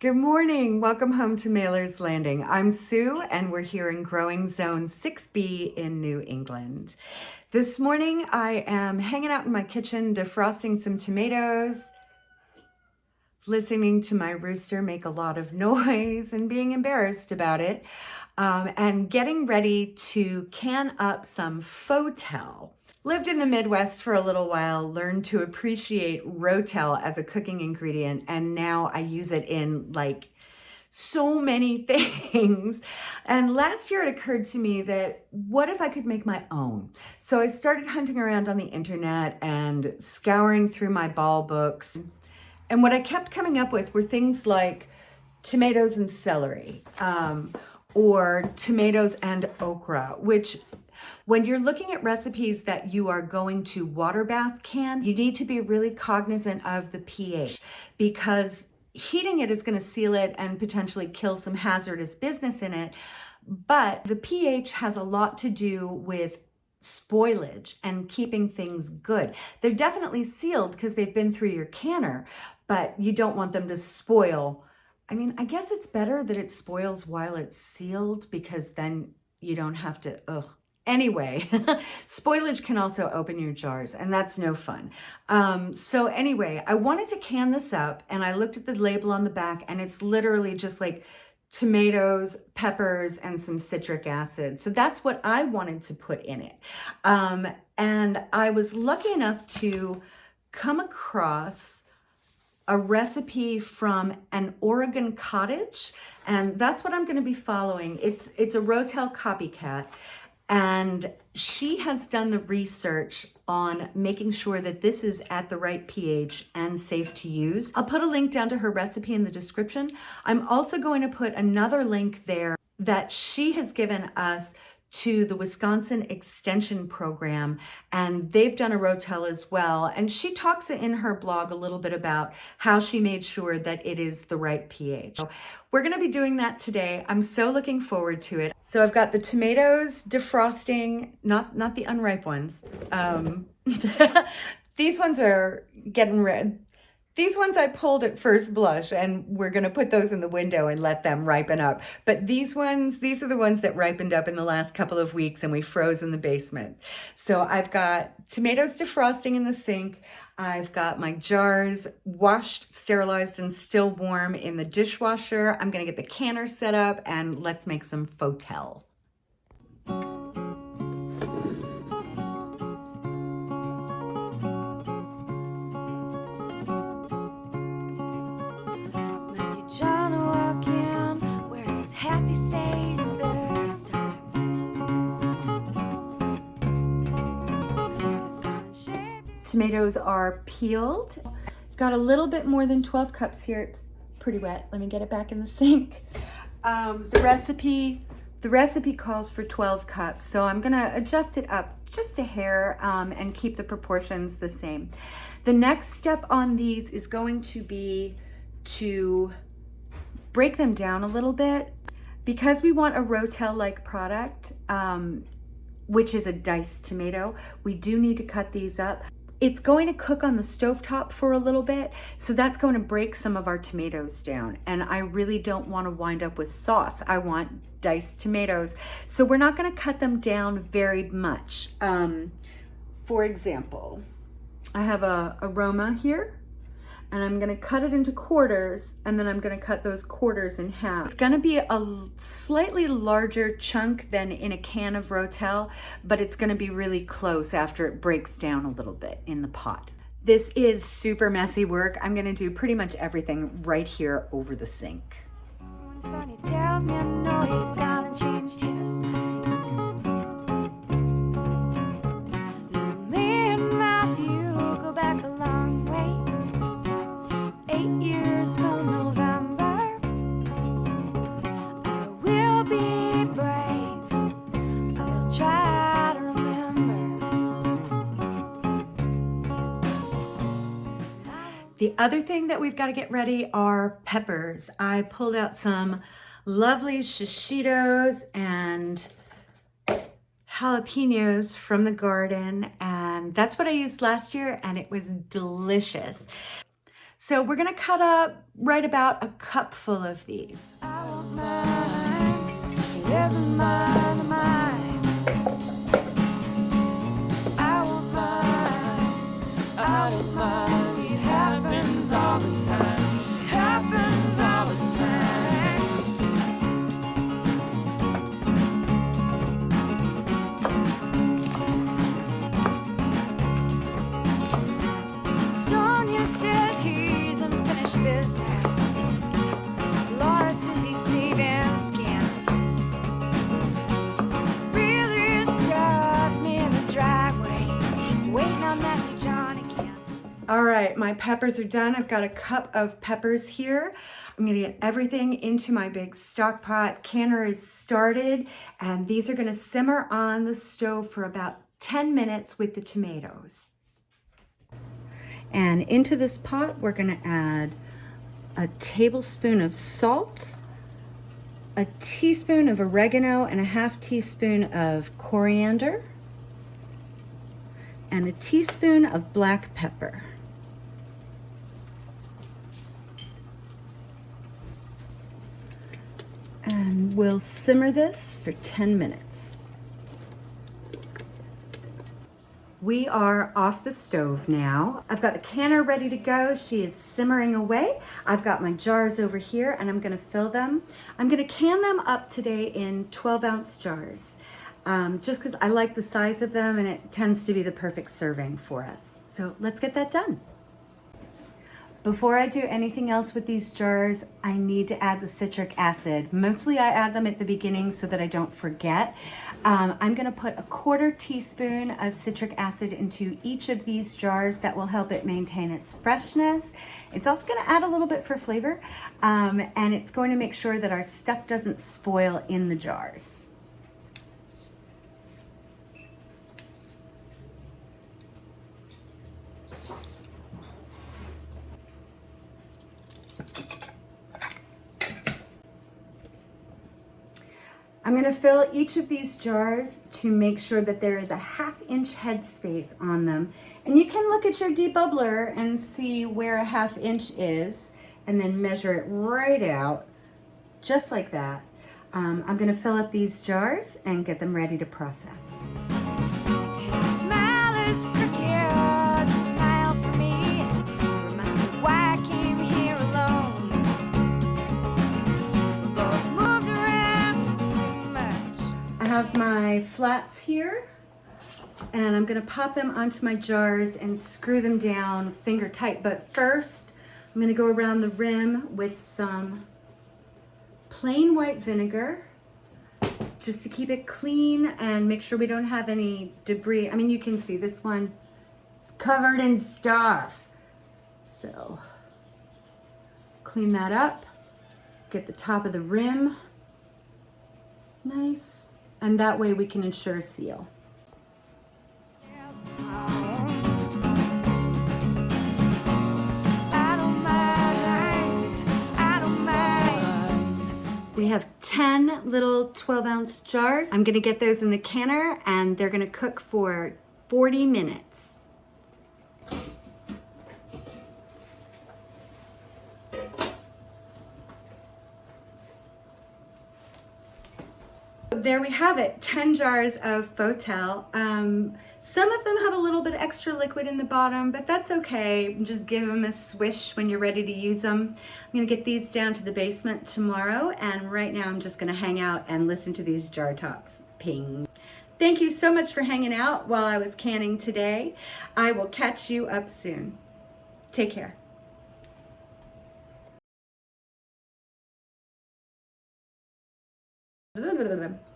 Good morning. Welcome home to Mailer's Landing. I'm Sue and we're here in Growing Zone 6B in New England. This morning I am hanging out in my kitchen defrosting some tomatoes, listening to my rooster make a lot of noise and being embarrassed about it, um, and getting ready to can up some Rotel. Lived in the Midwest for a little while, learned to appreciate Rotel as a cooking ingredient, and now I use it in like so many things. And last year it occurred to me that what if I could make my own? So I started hunting around on the internet and scouring through my ball books. And what I kept coming up with were things like tomatoes and celery, um, or tomatoes and okra, which when you're looking at recipes that you are going to water bath can, you need to be really cognizant of the pH because heating it is going to seal it and potentially kill some hazardous business in it. But the pH has a lot to do with spoilage and keeping things good. They're definitely sealed because they've been through your canner, but you don't want them to spoil. I mean, I guess it's better that it spoils while it's sealed because then you don't have to, ugh, Anyway, spoilage can also open your jars and that's no fun. Um, so anyway, I wanted to can this up and I looked at the label on the back and it's literally just like tomatoes, peppers, and some citric acid. So that's what I wanted to put in it. Um, and I was lucky enough to come across a recipe from an Oregon cottage and that's what I'm going to be following. It's it's a Rotel copycat and she has done the research on making sure that this is at the right pH and safe to use. I'll put a link down to her recipe in the description. I'm also going to put another link there that she has given us to the Wisconsin Extension Program, and they've done a Rotel as well. And she talks in her blog a little bit about how she made sure that it is the right pH. So we're gonna be doing that today. I'm so looking forward to it. So I've got the tomatoes defrosting, not, not the unripe ones. Um, these ones are getting red. These ones I pulled at first blush and we're gonna put those in the window and let them ripen up. But these ones, these are the ones that ripened up in the last couple of weeks and we froze in the basement. So I've got tomatoes defrosting in the sink. I've got my jars washed, sterilized, and still warm in the dishwasher. I'm gonna get the canner set up and let's make some Rotel. Tomatoes are peeled. Got a little bit more than 12 cups here. It's pretty wet. Let me get it back in the sink. Um, the recipe, the recipe calls for 12 cups, so I'm gonna adjust it up just a hair um, and keep the proportions the same. The next step on these is going to be to break them down a little bit. Because we want a Rotel-like product, um, which is a diced tomato, we do need to cut these up. It's going to cook on the stove top for a little bit, so that's going to break some of our tomatoes down. And I really don't want to wind up with sauce. I want diced tomatoes. So we're not going to cut them down very much. Um, for example, I have a, aroma here and I'm gonna cut it into quarters and then I'm gonna cut those quarters in half. It's gonna be a slightly larger chunk than in a can of Rotel, but it's gonna be really close after it breaks down a little bit in the pot. This is super messy work. I'm gonna do pretty much everything right here over the sink. Other thing that we've got to get ready are peppers. I pulled out some lovely shishitos and jalapenos from the garden and that's what I used last year and it was delicious. So we're gonna cut up right about a cup full of these. Sonia unfinished business. Laura says he's saving skin. Really, just me in the driveway, waiting on that John again. All right, my peppers are done. I've got a cup of peppers here. I'm gonna get everything into my big stock pot. Canner is started, and these are gonna simmer on the stove for about 10 minutes with the tomatoes. And into this pot, we're gonna add a tablespoon of salt, a teaspoon of oregano, and a half teaspoon of coriander, and a teaspoon of black pepper. And we'll simmer this for 10 minutes. We are off the stove now. I've got the canner ready to go. She is simmering away. I've got my jars over here and I'm gonna fill them. I'm gonna can them up today in 12 ounce jars. Um, just because I like the size of them and it tends to be the perfect serving for us. So let's get that done. Before I do anything else with these jars, I need to add the citric acid. Mostly I add them at the beginning so that I don't forget. Um, I'm gonna put a quarter teaspoon of citric acid into each of these jars. That will help it maintain its freshness. It's also gonna add a little bit for flavor, um, and it's going to make sure that our stuff doesn't spoil in the jars. I'm gonna fill each of these jars to make sure that there is a half inch head space on them. And you can look at your debubbler and see where a half inch is and then measure it right out, just like that. Um, I'm gonna fill up these jars and get them ready to process. Have my flats here and I'm gonna pop them onto my jars and screw them down finger tight. But first, I'm gonna go around the rim with some plain white vinegar just to keep it clean and make sure we don't have any debris. I mean, you can see this one is covered in stuff. So clean that up, get the top of the rim nice, and that way we can ensure seal. We have 10 little 12 ounce jars. I'm gonna get those in the canner and they're gonna cook for 40 minutes. There we have it, 10 jars of Rotel. Um, some of them have a little bit extra liquid in the bottom, but that's okay. Just give them a swish when you're ready to use them. I'm gonna get these down to the basement tomorrow, and right now I'm just gonna hang out and listen to these jar tops ping. Thank you so much for hanging out while I was canning today. I will catch you up soon. Take care. Blah, blah, blah.